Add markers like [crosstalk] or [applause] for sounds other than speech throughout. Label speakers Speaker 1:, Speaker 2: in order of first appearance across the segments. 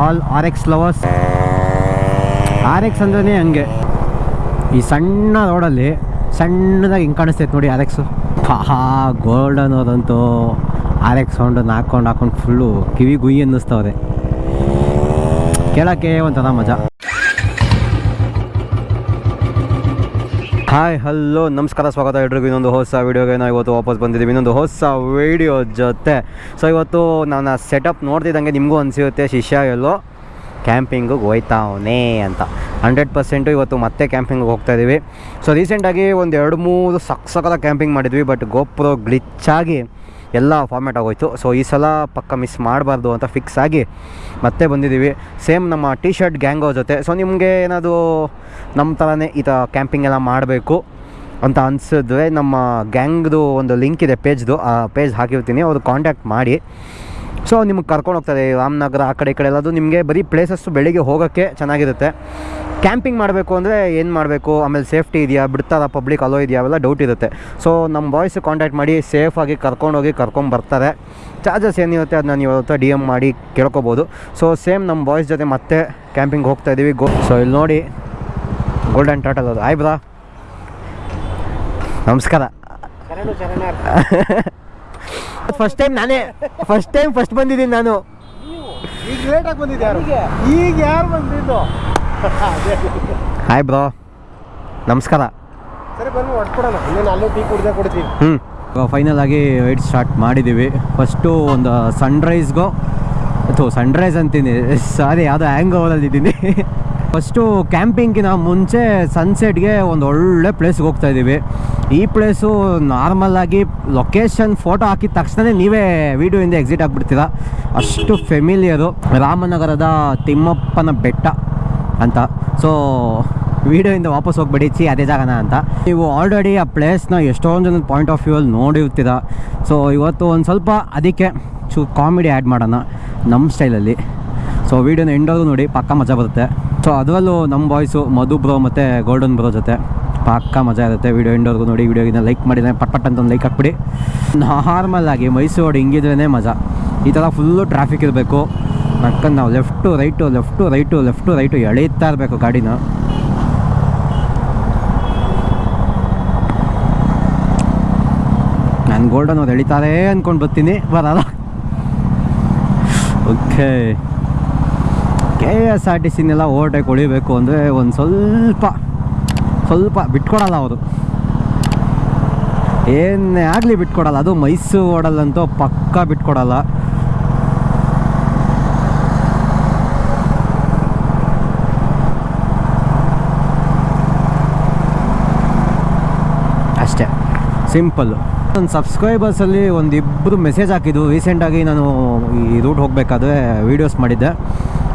Speaker 1: All R X lovers. R X ಅಂದ್ರೇ ಹಂಗೆ. ಈ ಸಣ್ಣ ರೋಡಲ್ಲಿ ಸಣ್ಣದಾಗಿ ಹಿಂಗೆ ಕಾಣಿಸ್ತೈತೆ ನೋಡಿ ಆರ್ ಎಕ್ಸು. ಹಾ ಗೋಲ್ಡನ್ ಅದಂತೂ ಆರ್ ಎಕ್ಸ್ ಸೌಂಡನ್ನು ಹಾಕ್ಕೊಂಡು ಹಾಕೊಂಡು ಫುಲ್ಲು ಕಿವಿ ಗುಯಿ ಅನ್ನಿಸ್ತವ್ರೆ. ಕೇಳೋಕ್ಕೆ ಒಂಥರ ಮಜಾ. ಹಾಯ್ ಹಲೋ ನಮಸ್ಕಾರ, ಸ್ವಾಗತ ಎಲ್ರಿಗೂ. ಇನ್ನೊಂದು ಹೊಸ ವೀಡಿಯೋಗೆ ನಾವು ಇವತ್ತು ವಾಪಸ್ ಬಂದಿದ್ದೀವಿ ಇನ್ನೊಂದು ಹೊಸ ವೀಡಿಯೋ ಜೊತೆ. ಸೊ ಇವತ್ತು ನನ್ನ ಸೆಟಪ್ ನೋಡ್ತಿದ್ದಂಗೆ ನಿಮಗೂ ಅನಿಸುತ್ತೆ ಶಿಷ್ಯ ಎಲ್ಲೋ ಕ್ಯಾಂಪಿಂಗಿಗೆ ಹೋಯ್ತಾವನೇ ಅಂತ. ಹಂಡ್ರೆಡ್ ಪರ್ಸೆಂಟು ಇವತ್ತು ಮತ್ತೆ ಕ್ಯಾಂಪಿಂಗಿಗೆ ಹೋಗ್ತಾ ಇದ್ದೀವಿ ಸೊ ರೀಸೆಂಟಾಗಿ ಒಂದು ಎರಡು ಮೂರು ಸಕ್ಸಕದ ಕ್ಯಾಂಪಿಂಗ್ ಮಾಡಿದ್ವಿ. ಬಟ್ ಗೋಪ್ರೋ ಗ್ಲಿಚ್ಚಾಗಿ ಎಲ್ಲ ಫಾರ್ಮ್ಯಾಟ್ ಆಗೋಯ್ತು. ಸೊ ಈ ಸಲ ಪಕ್ಕ ಮಿಸ್ ಮಾಡಬಾರ್ದು ಅಂತ ಫಿಕ್ಸ್ ಆಗಿ ಮತ್ತೆ ಬಂದಿದ್ದೀವಿ. ಸೇಮ್ ನಮ್ಮ ಟಿ ಶರ್ಟ್ ಗ್ಯಾಂಗೋ ಜೊತೆ. ಸೊ ನಿಮಗೆ ಏನಾದರೂ ನಮ್ಮ ಥರನೇ ಈ ಥರ ಕ್ಯಾಂಪಿಂಗ್ ಎಲ್ಲ ಮಾಡಬೇಕು ಅಂತ ಅನಿಸಿದ್ರೆ ನಮ್ಮ ಗ್ಯಾಂಗ್ದು ಒಂದು ಲಿಂಕ್ ಇದೆ ಪೇಜ್ದು ಆ ಪೇಜ್ ಹಾಕಿರ್ತೀನಿ. ಅವ್ರು ಕಾಂಟ್ಯಾಕ್ಟ್ ಮಾಡಿ. ಸೊ ನಿಮ್ಗೆ ಕರ್ಕೊಂಡು ಹೋಗ್ತದೆ ರಾಮನಗರ ಆ ಕಡೆ ಈ ಕಡೆ ಎಲ್ಲದು ನಿಮಗೆ ಬರೀ ಪ್ಲೇಸಸ್ಸು ಬೆಳಿಗ್ಗೆ ಹೋಗೋಕ್ಕೆ ಚೆನ್ನಾಗಿರುತ್ತೆ. ಕ್ಯಾಂಪಿಂಗ್ ಮಾಡಬೇಕು ಅಂದರೆ ಏನು ಮಾಡಬೇಕು? ಆಮೇಲೆ ಸೇಫ್ಟಿ ಇದೆಯಾ? ಬಿಡ್ತಾರಾ? ಪಬ್ಲಿಕ್ ಅಲೋ ಇದೆಯಾ? ಅವೆಲ್ಲ ಡೌಟ್ ಇರುತ್ತೆ. ಸೊ ನಮ್ಮ ಬಾಯ್ಸ್ ಕಾಂಟ್ಯಾಕ್ಟ್ ಮಾಡಿ ಸೇಫಾಗಿ ಕರ್ಕೊಂಡೋಗಿ ಕರ್ಕೊಂಬರ್ತಾರೆ ಚಾರ್ಜಸ್ ಏನಿರುತ್ತೆ ಅದನ್ನ ನೀವು ಇವತ್ತು ಡಿ ಎಂ ಮಾಡಿ ಕೇಳ್ಕೊಬೋದು. ಸೊ ಸೇಮ್ ನಮ್ಮ ಬಾಯ್ಸ್ ಜೊತೆ ಮತ್ತೆ ಕ್ಯಾಂಪಿಂಗ್ ಹೋಗ್ತಾ ಇದ್ದೀವಿ ಗೋ ಸೊ ಇಲ್ಲಿ ನೋಡಿ ಗೋಲ್ಡನ್ ಟಾಟಲ್ ಅದು. ಆಯ್ ಬ್ರಾ ನಮಸ್ಕಾರ. [laughs] ಫಸ್ಟ್ ಟೈಮ್ ನಾನೇ ಫಸ್ಟ್ ಟೈಮ್ ಫಸ್ಟ್ ಬಂದಿದ್ದೀನಿ ನಾನು.
Speaker 2: ಈಗ ಲೇಟಾಗಿ ಬಂದಿದ್ದು ಯಾರು? ಈಗ ಯಾರು ಬಂದಿದ್ದು? [laughs]
Speaker 1: ಹಾಯ್ ಬ್ರೋ ನಮಸ್ಕಾರ.
Speaker 2: ಸರಿ ಬನ್ನಿ ಹೊಡ್ಕೊಡೋಣ. ಇನ್ನೇನು ಅಲ್ಲೇ ಟೀ ಕುಡ್ದೆ ಕೊಡ್ತೀವಿ
Speaker 1: ಹ್ಞೂ ಫೈನಲ್ ಆಗಿ ರೈಡ್ ಸ್ಟಾರ್ಟ್ ಮಾಡಿದ್ದೀವಿ. ಫಸ್ಟು ಒಂದು ಸನ್ರೈಸ್ಗೋ ಅಥವಾ ಸನ್ರೈಸ್ ಅಂತೀನಿ. ಸಾರಿ ಯಾವುದೋ ಹ್ಯಾಂಗ್ ಓವರಲ್ಲಿ ಇದ್ದೀನಿ. [laughs] ಫಸ್ಟು ಕ್ಯಾಂಪಿಂಗಿನ ಮುಂಚೆ ಸನ್ಸೆಟ್ಗೆ ಒಂದು ಒಳ್ಳೆ ಪ್ಲೇಸ್ಗೆ ಹೋಗ್ತಾ ಇದ್ದೀವಿ. ಈ ಪ್ಲೇಸು ನಾರ್ಮಲಾಗಿ ಲೊಕೇಶನ್ ಫೋಟೋ ಹಾಕಿದ ತಕ್ಷಣ ನೀವೇ ವೀಡಿಯೋಯಿಂದ ಎಕ್ಸಿಟ್ ಆಗಿಬಿಡ್ತೀರಾ? ಅಷ್ಟು ಫೆಮಿಲಿಯರು ರಾಮನಗರದ ತಿಮ್ಮಪ್ಪನ ಬೆಟ್ಟ ಅಂತ. ಸೊ ವಿಡಿಯೋಯಿಂದ ವಾಪಸ್ ಹೋಗ್ಬಿಡಿ. ಚಿ ಅದೇ ಜಾಗನ ಅಂತ. ನೀವು ಆಲ್ರೆಡಿ ಆ ಪ್ಲೇಸ್ನ ಎಷ್ಟೊಂದು ಜನ ಪಾಯಿಂಟ್ ಆಫ್ ವ್ಯೂ ಅಲ್ಲಿ ನೋಡಿರ್ತೀರ? ಸೊ ಇವತ್ತು ಒಂದು ಸ್ವಲ್ಪ ಅದಕ್ಕೆ ಚೂ ಕಾಮಿಡಿ ಆ್ಯಡ್ ಮಾಡೋಣ ನಮ್ಮ ಸ್ಟೈಲಲ್ಲಿ ಸೊ ವೀಡಿಯೋನ ಎಂಡೋದು ನೋಡಿ, ಪಕ್ಕ ಮಜಾ ಬರುತ್ತೆ. ಸೊ ಅದರಲ್ಲೂ ನಮ್ಮ ಬಾಯ್ಸು ಮಧು ಬ್ರೋ ಮತ್ತು ಗೋಲ್ಡನ್ ಬ್ರೋ ಜೊತೆ ಪಕ್ಕ ಮಜಾ ಇರುತ್ತೆ. ವೀಡಿಯೋ ಇಂಡೋರ್ಗು ನೋಡಿ ವೀಡಿಯೋಗಿನ ಲೈಕ್ ಮಾಡಿದ್ರೆ ಪಟ್ ಪಟ್ ಅಂತ ಒಂದು ಲೈಕ್ ಹಾಕ್ಬಿಡಿ. ನಾರ್ಮಲ್ ಆಗಿ ಮೈಸೂರು ಹಿಂಗಿದ್ರೇ ಮಜಾ. ಈ ಥರ ಫುಲ್ಲು ಟ್ರಾಫಿಕ್ ಇರಬೇಕು. ನಕ್ಕಂದು ನಾವು left right left right left right ಎಳೀತಾ ಇರಬೇಕು ಗಾಡಿನ. ನಾನು ಗೋಲ್ಡನ್ ಅವ್ರು ಎಳಿತಾರೆ ಅಂದ್ಕೊಂಡು ಬರ್ತೀನಿ. ಬರಲ್ಲ. Okay K S R T ಸಿನೆಲ್ಲ overtake ಹೊಳಿಬೇಕು ಅಂದರೆ ಒಂದು ಸ್ವಲ್ಪ ಸ್ವಲ್ಪ ಬಿಟ್ಕೊಡಲ್ಲ ಅವರು. ಏನೇ ಆಗಲಿ ಬಿಟ್ಕೊಡಲ್ಲ, ಅದು ಮೈಸೂರು ಓಡಲ್ಲಂತೂ ಪಕ್ಕ ಬಿಟ್ಕೊಡಲ್ಲ. ಅಷ್ಟೇ, ಸಿಂಪಲ್ಲು. ನನ್ನ ಸಬ್ಸ್ಕ್ರೈಬರ್ಸಲ್ಲಿ ಒಂದಿಬ್ಬರು ಮೆಸೇಜ್ ಹಾಕಿದ್ದು ರೀಸೆಂಟಾಗಿ ನಾನು ಈ ರೂಟ್ ಹೋಗಬೇಕಾದ್ರೆ ವೀಡಿಯೋಸ್ ಮಾಡಿದ್ದೆ.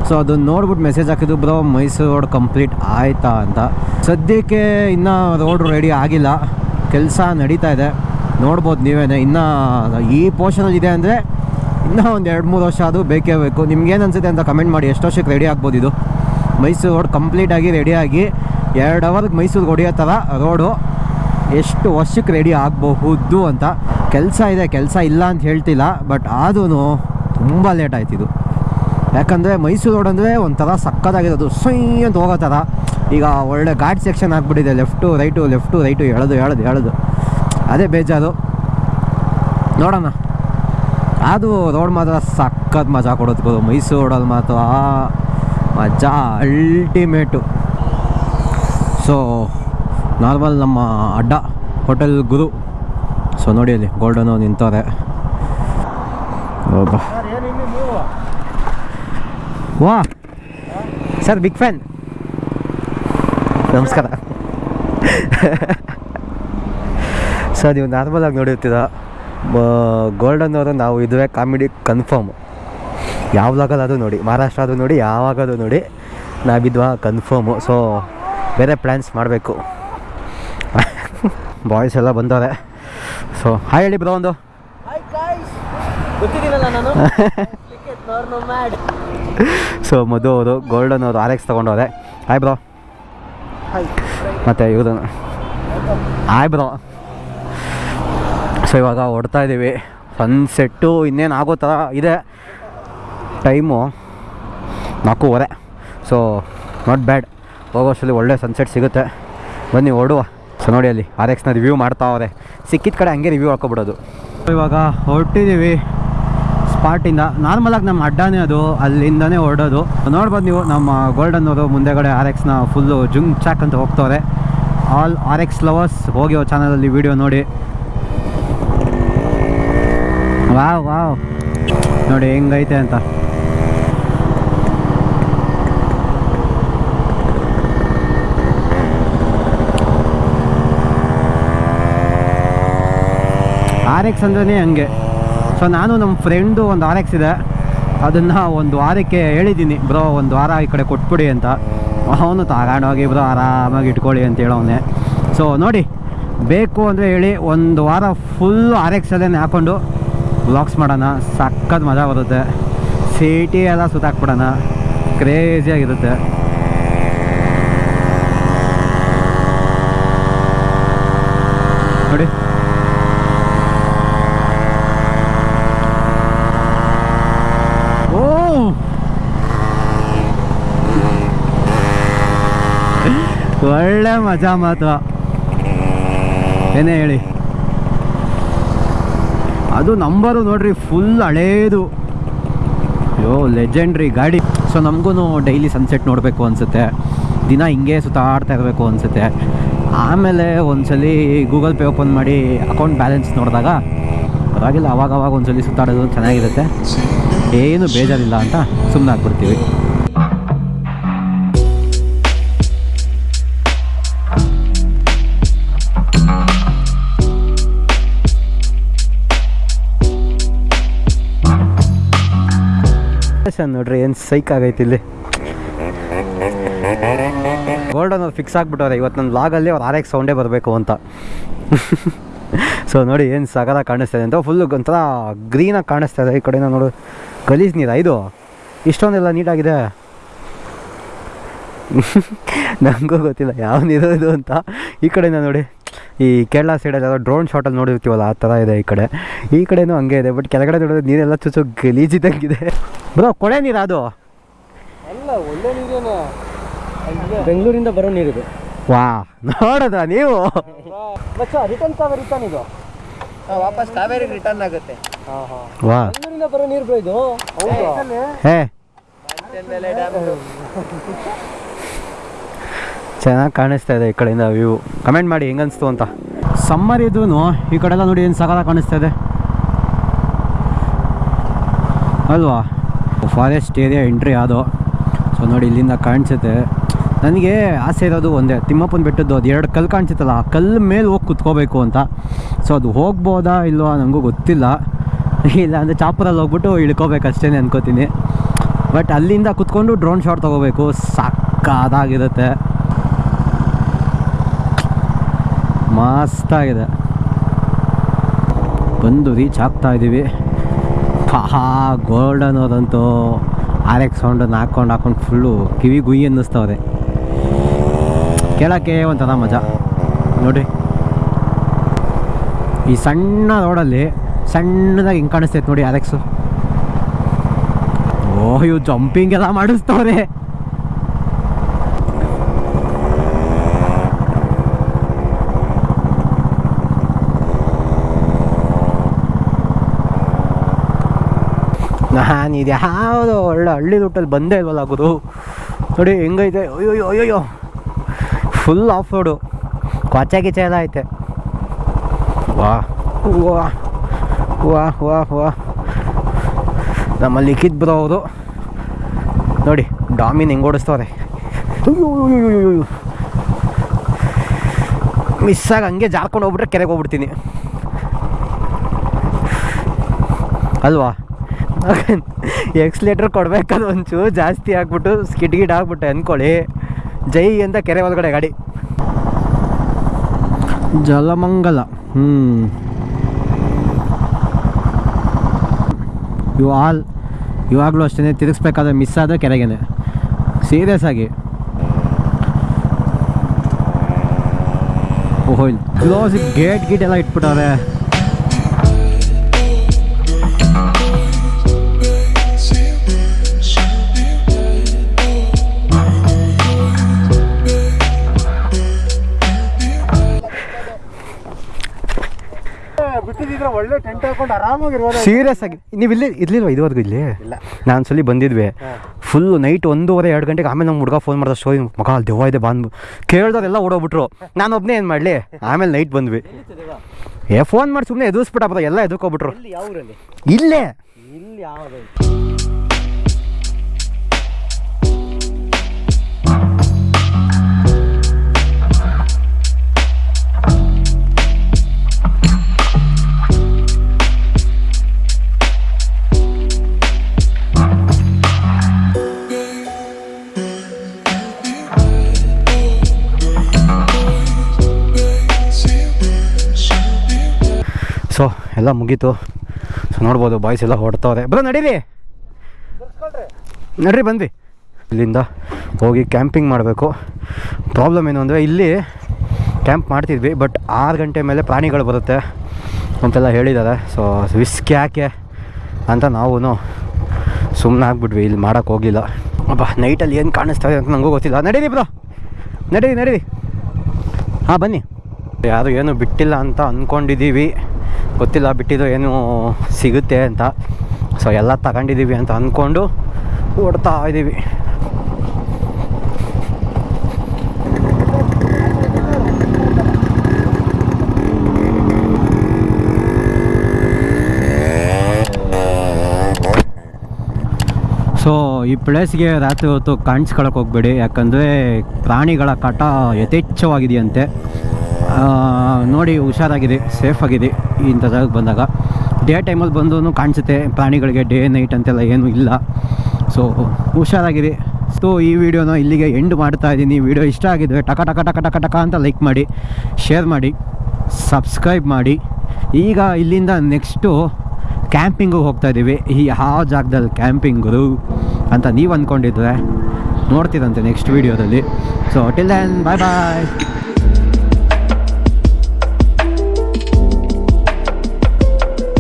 Speaker 1: ಸೊ ಅದನ್ನು ನೋಡ್ಬಿಟ್ಟು ಮೆಸೇಜ್ ಹಾಕಿದ್ದು ಬ್ರೋ ಮೈಸೂರು ರೋಡ್ ಕಂಪ್ಲೀಟ್ ಆಯ್ತಾ ಅಂತ. ಸದ್ಯಕ್ಕೆ ಇನ್ನೂ ರೋಡ್ ರೆಡಿ ಆಗಿಲ್ಲ. ಕೆಲಸ ನಡೀತಾ ಇದೆ. ನೋಡ್ಬೋದು ನೀವೇ ಇನ್ನೂ ಈ ಪೋರ್ಷನಲ್ಲಿ ಇದೆ ಅಂದರೆ ಇನ್ನೂ ಒಂದು ಎರಡು ಮೂರು ವರ್ಷ ಅದು ಬೇಕೇ ಬೇಕು. ನಿಮ್ಗೇನು ಅನಿಸುತ್ತೆ ಅಂತ ಕಮೆಂಟ್ ಮಾಡಿ. ಎಷ್ಟು ವರ್ಷಕ್ಕೆ ರೆಡಿ ಆಗ್ಬೋದು ಇದು? ಮೈಸೂರು ರೋಡ್ ಕಂಪ್ಲೀಟಾಗಿ ರೆಡಿಯಾಗಿ ಎರಡು ಅವರ್ಗೆ ಮೈಸೂರಿಗೆ ಹೊಡೆಯೋ ಥರ ರೋಡು ಎಷ್ಟು ವರ್ಷಕ್ಕೆ ರೆಡಿ ಆಗಬಹುದು ಅಂತ. ಕೆಲಸ ಇದೆ, ಕೆಲಸ ಇಲ್ಲ ಅಂತ ಹೇಳ್ತಿಲ್ಲ ಬಟ್ ಆದ್ರೂ ತುಂಬ ಲೇಟ್ ಆಯ್ತಿದು ಯಾಕಂದರೆ ಮೈಸೂರು ರೋಡ್ ಅಂದರೆ ಒಂಥರ ಸಕ್ಕತ್ತಾಗಿರೋದು ಸೊಯ್ ಅಂತ ಹೋಗೋ ಥರ ಈಗ ಒಳ್ಳೆ ಘಾಟ್ ಸೆಕ್ಷನ್ ಆಗಿಬಿಟ್ಟಿದೆ. ಲೆಫ್ಟು ರೈಟು ಲೆಫ್ಟು ರೈಟು ಎಳೆದು ಎಳೆದು ಎಳೆದು. ಅದೇ ಬೇಜಾರು. ನೋಡೋಣ. ಅದು ರೋಡ್ ಮಾತ್ರ ಸಕ್ಕತ್ ಮಜಾ ಕೊಡೋದು ಮೈಸೂರು ರೋಡಲ್ಲಿ ಮಾತ್ರ ಮಜಾ ಅಲ್ಟಿಮೇಟು ಸೊ ನಾರ್ಮಲ್ ನಮ್ಮ ಅಡ್ಡ ಹೋಟೆಲ್ ಗುರು. ಸೊ ನೋಡಿ ಅಲ್ಲಿ ಗೋಲ್ಡನು ನಿಂತವ್ರೆ. ಒಬ್ಬ
Speaker 2: ಸರ್ ಏನು ಇನ್ನು ನೀವು
Speaker 1: ವಾ. ಸರ್ ಬಿಗ್ ಫ್ಯಾನ್ ನಮಸ್ಕಾರ. [laughs] ಸರ್ ನೀವು ನಾರ್ಮಲಾಗಿ ನೋಡಿರ್ತೀರ. ಗೋಲ್ಡನ್ ಅವರು ನಾವು ಇದುವೇ ಕಾಮಿಡಿ ಕನ್ಫರ್ಮ್ ಯಾವಾಗಲಾದರೂ ನೋಡಿ ಮಹಾರಾಷ್ಟ್ರ ಆದರೂ ನೋಡಿ ಯಾವಾಗಾದರೂ ನೋಡಿ ನಾವಿದ್ವಾ ಕನ್ಫರ್ಮು ಸೊ ಬೇರೆ ಪ್ಲ್ಯಾನ್ಸ್ ಮಾಡಬೇಕು. ಬಾಯ್ಸ್ ಎಲ್ಲ ಬಂದವ್ರೆ. ಸೊ ಹಾಯ್ ಹೇಳಿ ಬ್ರೋ ಒಂದು. [laughs] ಸೊ ಮಧು ಅವರು ಗೋಲ್ಡನ್ ಅವರು ಆರ್ ಎಕ್ಸ್ ತೊಗೊಂಡವ್ರೆ ಆಯ್ ಬ್ರೋ ಮತ್ತು ಇವರು ಆಯ್ ಬ್ರೋ ಸೊ ಇವಾಗ ಹೊಡ್ತಾ ಇದ್ದೀವಿ ಸನ್ಸೆಟ್ಟು ಇನ್ನೇನು ಆಗೋ ಥರ ಇದೆ. ಟೈಮು ನಾಲ್ಕೂವರೆ. ಸೊ ನಾಟ್ ಬ್ಯಾಡ್ ಹೋಗೋಷ್ಟರಲ್ಲಿ ಒಳ್ಳೆ ಸನ್ಸೆಟ್ ಸಿಗುತ್ತೆ. ಬನ್ನಿ ಓಡುವ. ಸೊ ನೋಡಿ ಅಲ್ಲಿ ಆರ್ ಎಕ್ಸ್ನ ರಿವ್ಯೂ ಮಾಡ್ತಾವ್ರೆ ಸಿಕ್ಕಿದ ಕಡೆ ಹಂಗೆ ರಿವ್ಯೂ ಹಾಕೊಬಿಡೋದು. ಇವಾಗ ಹೊರಟಿದ್ದೀವಿ ಸ್ಪಾಟಿಂದ ನಾರ್ಮಲಾಗಿ ನಮ್ಮ ಅಡ್ಡಾನೇ ಅದು, ಅಲ್ಲಿಂದನೇ ಹೊರಡೋದು ನೋಡ್ಬೋದು ನೀವು, ನಮ್ಮ ಗೋಲ್ಡನ್ ಅವರು ಮುಂದೆಗಡೆ ಆರ್ ಎಕ್ಸ್ನ ಫುಲ್ಲು ಜುಂಗ್ ಚಾಕ್ ಅಂತ ಹೋಗ್ತವ್ರೆ. ಆಲ್ ಆರ್ ಎಕ್ಸ್ ಲವರ್ಸ್ ಹೋಗಿ ಅವ್ರ ಚಾನಲಲ್ಲಿ ವಿಡಿಯೋ ನೋಡಿ. ವಾವ್ ವಾವ್ ನೋಡಿ, ಹೆಂಗೈತೆ ಅಂತ. ಆರ್ ಎಕ್ಸ್ ಅಂದ್ರೆ ಹಂಗೆ. ಸೊ ನಾನು ನಮ್ಮ ಫ್ರೆಂಡು ಒಂದು ಆರ್ ಎಕ್ಸ್ ಇದೆ. ಅದನ್ನು ಒಂದು ವಾರಕ್ಕೆ ಹೇಳಿದ್ದೀನಿ, ಬ್ರೋ, ಒಂದು ವಾರ ಈ ಕಡೆ ಕೊಟ್ಬಿಡಿ ಅಂತ. ಅವನು ತಗೊಂಡೋಗಿ ಬ್ರೋ, ಆರಾಮಾಗಿ ಇಟ್ಕೊಳ್ಳಿ ಅಂತ ಹೇಳೋನೆ ಸೊ ನೋಡಿ, ಬೇಕು ಅಂದರೆ ಹೇಳಿ, ಒಂದು ವಾರ ಫುಲ್ ಆರ್ ಎಕ್ಸಲ್ಲೇ ಹಾಕ್ಕೊಂಡು ವ್ಲಾಗ್ಸ್ ಮಾಡೋಣ. ಸಖತ್ ಮಜಾ ಬರುತ್ತೆ. ಸಿಟಿ ಎಲ್ಲ ಸುತ್ತಾಕ್ಬಿಡೋಣ. ಕ್ರೇಜಿಯಾಗಿರುತ್ತೆ ನೋಡಿ ಓ ಒಳ್ಳೆ ಮಜಾ ಮಾತ್ರ ಏನೇ ಹೇಳಿ ಅದು ನಂಬರು ನೋಡ್ರಿ ಫುಲ್ ಹಳೇದು ಅಯ್ಯೋ ಲೆಜೆಂಡ್ರಿ ಗಾಡಿ ಸೊ ನಮಗೂ ಡೈಲಿ ಸನ್ಸೆಟ್ ನೋಡಬೇಕು ಅನಿಸುತ್ತೆ ದಿನ ಹಿಂಗೆ ಸುತ್ತಾಡ್ತಾ ಇರಬೇಕು ಅನಿಸುತ್ತೆ ಆಮೇಲೆ ಒಂದ್ಸಲಿ ಗೂಗಲ್ ಪೇ ಓಪನ್ ಮಾಡಿ ಅಕೌಂಟ್ ಬ್ಯಾಲೆನ್ಸ್ ನೋಡಿದಾಗ ಪರವಾಗಿಲ್ಲ ಅವಾಗ ಅವಾಗ ಒಂದ್ಸಲಿ ಸುತ್ತಾಡೋದು ಚೆನ್ನಾಗಿರುತ್ತೆ ಏನು ಬೇಜಾರಿಲ್ಲ ಅಂತ ಸುಮ್ಮನೆ ಆಗ್ಬಿಡ್ತೀವಿ ನೋಡ್ರಿ ಏನು ಸೈಕ್ ಆಗೈತಿ ಇಲ್ಲಿ. ಗೋಲ್ಡನ್ ಅವ್ರು ಫಿಕ್ಸ್ ಆಗಿಬಿಟ್ಟವ್ರೆ ಇವತ್ತು ನನ್ನ ಲಾಗಲ್ಲಿ ಅವ್ರು ಆರ್ ಸೌಂಡೇ ಬರಬೇಕು ಅಂತ. ಸೊ ನೋಡಿ, ಏನು ಸಗದ ಕಾಣಿಸ್ತಾ ಇದೆ ಅಂತ. ಫುಲ್ಲು ಒಂಥರ ಗ್ರೀನಾಗಿ ಕಾಣಿಸ್ತಾ ಇದೆ ಈ ಕಡೆಯಿಂದ ನೋಡು. ಗಲೀಜ್ ನೀರ ಇದು ಇಷ್ಟೊಂದೆಲ್ಲ ನೀಟಾಗಿದೆ. [laughs] ನನಗೂ ಗೊತ್ತಿಲ್ಲ, ಯಾವ ನೀರು ಇದು ಅಂತ. ಈ ಕಡೆಯಿಂದ ನೋಡಿ. ಈ ಕೇರಳ ಸೈಡಲ್ಲಿ ಯಾವುದೋ ಡ್ರೋನ್ ಶಾಟಲ್ಲಿ ನೋಡಿರ್ತೀವಲ್ಲ ಆ ಥರ ಇದೆ ಈ ಕಡೆ. ಈ ಕಡೆನೂ ಹಂಗೆ ಇದೆ ಬಟ್ ಕೆಳಗಡೆ ನೋಡಿದ್ರೆ ನೀರೆಲ್ಲ ಚುಚ್ಚು ಗಲೀಜಿದಂಗಿದೆ. ಬ್ರೋ ಕೊಳೆ ನೀರು ಅದು?
Speaker 2: ಅಲ್ಲ ಒಳ್ಳೆ ನೀರೇನೆ?
Speaker 3: ಬೆಂಗಳೂರಿಂದ ಬರೋ ನೀರಿದೆ
Speaker 1: ವಾ ನೋಡೋದ ನೀವು?
Speaker 3: ಮಚ್ಚ ರಿಟರ್ನ್ ಕಾವೇರಿ ರಿಟರ್ನ್ ಇದು?
Speaker 2: ವಾಪಸ್ ಕಾವೇರಿ ರಿಟರ್ನ್ ಆಗುತ್ತೆ.
Speaker 3: ಹಾಂ ಹಾಂ.
Speaker 1: ವಾ.
Speaker 3: ಬೆಂಗಳೂರಿಂದ ಬರೋ ನೀರು ಬ್ರೋ ಇದು? ಹೌದು?
Speaker 1: ಹೇ. [laughs] ಚೆನ್ನಾಗಿ ಕಾಣಿಸ್ತಾ ಇದೆ ಈ ಕಡೆಯಿಂದ ವ್ಯೂ. ಕಮೆಂಟ್ ಮಾಡಿ ಹೆಂಗನ್ಸ್ತು ಅಂತ. ಸಮ್ಮರ್ ಇದೂ ಈ ಕಡೆಲ್ಲ ನೋಡಿ ಏನು ಸಕಾಲ ಕಾಣಿಸ್ತಾ ಇದೆ. ಅಲ್ವಾ? ಫಾರೆಸ್ಟ್ ಏರಿಯಾ ಎಂಟ್ರಿ ಅದು ಸೊ ನೋಡಿ ಇಲ್ಲಿಂದ ಕಾಣಿಸುತ್ತೆ. ನನಗೆ ಆಸೆ ಇರೋದು ಒಂದೇ, ತಿಮ್ಮಪ್ಪನ ಬೆಟ್ಟದ್ದು ಅದು ಎರಡು ಕಲ್ಲು ಕಾಣಿಸುತ್ತಲ್ಲ, ಆ ಕಲ್ಲು ಮೇಲೆ ಹೋಗಿ ಕುತ್ಕೋಬೇಕು ಅಂತ. ಸೊ ಅದು ಹೋಗ್ಬೋದಾ ಇಲ್ವಾ ನನಗೂ ಗೊತ್ತಿಲ್ಲ. ಇಲ್ಲ ಅಂದರೆ ಚಾಪುರಲ್ಲಿ ಹೋಗ್ಬಿಟ್ಟು ಇಳ್ಕೋಬೇಕಷ್ಟೇ ಅನ್ಕೋತೀನಿ. ಬಟ್ ಅಲ್ಲಿಂದ ಕುತ್ಕೊಂಡು ಡ್ರೋನ್ ಶಾಟ್ ತೊಗೋಬೇಕು ಸಕ್ಕದಾಗಿರುತ್ತೆ ಮಸ್ತಾಗಿದೆ. ಬಂದು ರೀಚ್ ಆಗ್ತಾ ಇದ್ದೀವಿ. ಹಾ ಗೋಲ್ಡನ್ ಅದಂತೂ ಆರ್ ಎಕ್ಸ್ ಸೌಂಡನ್ನು ಹಾಕ್ಕೊಂಡು ಹಾಕೊಂಡು ಫುಲ್ಲು ಕಿವಿ ಗುಯಿ ಅನ್ನಿಸ್ತವ್ರೆ. ಕೇಳೋಕ್ಕೆ ಒಂಥರ ಮಜಾ. ನೋಡಿ. ಈ ಸಣ್ಣ ರೋಡಲ್ಲಿ ಸಣ್ಣದಾಗಿ ಹಿಂಗೆ ಕಾಣಿಸ್ತೈತೆ ನೋಡಿ ಆರ್ ಎಕ್ಸು ಇವು ಜಂಪಿಂಗ್ ಎಲ್ಲ ಮಾಡಿಸ್ತವ್ರೆ. ನಾನು ಇದು ಒಳ್ಳೆ ಹಳ್ಳಿ ರೂಟಲ್ಲಿ ಬಂದೇ ಇಲ್ವಲ್ಲ ಗುರು? ನೋಡಿ ಹೆಂಗೈತೆ? ಅಯ್ಯೋ ಅಯ್ಯೋ ಫುಲ್ ಆಫ್ ರೋಡು ಕೊಚ್ಚ ಗಿಚ್ಚ ಎಲ್ಲ ಐತೆ. ವಾ ವಾ ವಾ ವಾ ವಾ. ನಮ್ಮಲ್ಲಿ ಲಿಖಿತ್ ಬ್ರೋ ಅವರು. ನೋಡಿ, ಡಾಮಿನ್ ಹೆಂಗೆ ಓಡಿಸ್ತವ್ರೆ. ಆಗಿ ಹಂಗೆ ಜಾರ್ಕೊಂಡು ಹೋಗ್ಬಿಟ್ರೆ ಕೆರೆಗೆ ಹೋಗ್ಬಿಡ್ತೀನಿ. ಅಲ್ವಾ? ಎಕ್ಸ್ಲೇಟ್ರ್ ಕೊಡ್ಬೇಕಾದ್ರೆ ಒಂಚೂರು ಜಾಸ್ತಿ ಆಗ್ಬಿಟ್ಟು ಸ್ಕಿಡ್ ಗಿಡ್ ಆಗ್ಬಿಟ್ಟೆ ಅಂದ್ಕೊಳ್ಳಿ ಜೈ ಅಂತ ಕೆರೆ ಒಳಗಡೆ ಗಾಡಿ. ಜಲಮಂಗಲ. ಹ್ಞೂ ಇವು ಆಲ್ ಇವಾಗಲೂ ಅಷ್ಟೇ ತಿರುಗಿಸ್ಬೇಕಾದ್ರೆ ಮಿಸ್ ಆದರೆ ಕೆರೆಗೇನೆ. ಸೀರಿಯಸ್ ಆಗಿ. ಓಹೋ ಕ್ಲೋಸ್ ಗೇಟ್, ಗೀಟ್ ಎಲ್ಲ ಇಟ್ಬಿಟ್ಟವ್ರೆ.
Speaker 2: ಒಳ್ಳೆ ಟೆಂಟ್ ಹಾಕೊಂಡು ಆರಾಮಾಗಿರ್ಬೋದು.
Speaker 1: ಸೀರಿಯಸ್ ಆಗಿ. ನೀವು ಇಲ್ಲಿ ಇರ್ಲಿಲ್ವಾ ಇದುವರೆಗೂ ಇಲ್ಲಿ. ನಾನು ಸಲ ಬಂದಿದ್ವಿ. ಫುಲ್ ನೈಟ್ ಒಂದೂವರೆ ಎರಡು ಗಂಟೆಗೆ ಆಮೇಲೆ ನಮ್ಮ ಹುಡುಗ ಫೋನ್ ಮಾಡಿದ ಸ್ಟೋರಿ ಮಗ ಅಲ್ಲಿ ದೆವ್ವ ಇದೆ ಬಂದು ಕೇಳ್ದವ್ರೆಲ್ಲ ಓಡೋಗ್ಬಿಟ್ರು. ನಾನು ಒಬ್ಬನೇ ಏನು ಮಾಡಲಿ? ಆಮೇಲೆ ನೈಟ್ ಬಂದ್ವಿ. ಏ ಫೋನ್ ಮಾಡಿ ಸುಮ್ಮನೆ ಎದುರಿಸ್ಬಿಟ್ಟಪ್ಪ ಎಲ್ಲ ಎದುರ್ಕೊಬಿಟ್ರು
Speaker 3: ಇಲ್ಲಿ.
Speaker 1: ಇಲ್ಲೇ ಸೊ ಎಲ್ಲ ಮುಗೀತು. ಸೊ ನೋಡ್ಬೋದು ಬಾಯ್ಸ್ ಎಲ್ಲ ಹೊಡ್ತಾವ್ರೆ ಬ್ರೋ, ನಡೀರಿ. ನಡ್ರಿ ಬಂದ್ವಿ ಇಲ್ಲಿಂದ ಹೋಗಿ ಕ್ಯಾಂಪಿಂಗ್ ಮಾಡಬೇಕು. ಪ್ರಾಬ್ಲಮ್ ಏನು ಅಂದರೆ, ಇಲ್ಲಿ ಕ್ಯಾಂಪ್ ಮಾಡ್ತಿದ್ವಿ ಬಟ್ ಆರು ಗಂಟೆ ಮೇಲೆ ಪ್ರಾಣಿಗಳು ಬರುತ್ತೆ ಅಂತೆಲ್ಲ ಹೇಳಿದ್ದಾರೆ. ಸೊ ರಿಸ್ಕ್ ಯಾಕೆ ಅಂತ ನಾವು ಸುಮ್ಮನೆ ಆಗ್ಬಿಟ್ವಿ, ಇಲ್ಲಿ ಮಾಡೋಕ್ಕೆ ಹೋಗಿಲ್ಲ ಅಪ್ಪ ನೈಟಲ್ಲಿ ಏನು ಕಾಣಿಸ್ತಾ ಇದೆ ಅಂತ ನನಗೂ ಗೊತ್ತಿಲ್ಲ. ನಡೀರಿ, ಬ್ರೋ. ನಡೀರಿ ನಡೀರಿ. ಹಾಂ, ಬನ್ನಿ. ಯಾರು ಏನು ಬಿಟ್ಟಿಲ್ಲ ಅಂತ ಅಂದ್ಕೊಂಡಿದ್ದೀವಿ ಗೊತ್ತಿಲ್ಲ, ಬಿಟ್ಟಿದ್ದು ಏನು ಸಿಗುತ್ತೆ ಅಂತ. ಸೊ ಎಲ್ಲ ತಗೊಂಡಿದ್ದೀವಿ ಅಂತ ಅಂದ್ಕೊಂಡು ಓಡ್ತಾ ಇದ್ದೀವಿ ಸೊ ಈ ಪ್ಲೇಸ್ಗೆ ರಾತ್ರಿ ಹೊತ್ತು ಕಾಣಿಸ್ಕೊಳಕ್ಕೆ ಹೋಗ್ಬೇಡಿ. ಯಾಕಂದರೆ ಪ್ರಾಣಿಗಳ ಕಾಟ ಯಥೇಚ್ಛವಾಗಿದೆಯಂತೆ. ನೋಡಿ, ಹುಷಾರಾಗಿದೆ, ಸೇಫ್ ಆಗಿದೆ ಇಂಥ ಬಂದಾಗ ಡೇ ಟೈಮಲ್ಲಿ ಬಂದು ಕಾಣಿಸುತ್ತೆ, ಪ್ರಾಣಿಗಳಿಗೆ ಡೇ ನೈಟ್ ಅಂತೆಲ್ಲ ಏನೂ ಇಲ್ಲ. ಸೊ ಹುಷಾರಾಗಿರಿ. ಸೊ ಈ ವಿಡಿಯೋನ ಇಲ್ಲಿಗೆ ಎಂಡ್ ಮಾಡ್ತಾ ಇದ್ದೀನಿ. ವಿಡಿಯೋ ಇಷ್ಟ ಆಗಿದ್ರೆ ಟಕ ಟಕ ಟಕ ಟಕ ಟಕ ಅಂತ ಲೈಕ್ ಮಾಡಿ ಶೇರ್ ಮಾಡಿ ಸಬ್ಸ್ಕ್ರೈಬ್ ಮಾಡಿ. ಈಗ ಇಲ್ಲಿಂದ ನೆಕ್ಸ್ಟು ಕ್ಯಾಂಪಿಂಗು ಹೋಗ್ತಾ ಇದ್ದೀವಿ. ಈ ಯಾವ ಜಾಗದಲ್ಲಿ ಕ್ಯಾಂಪಿಂಗು ಅಂತ ನೀವು ಅಂದ್ಕೊಂಡಿದ್ರೆ ನೋಡ್ತೀರಂತೆ ನೆಕ್ಸ್ಟ್ ವೀಡಿಯೋದಲ್ಲಿ. So till then bye bye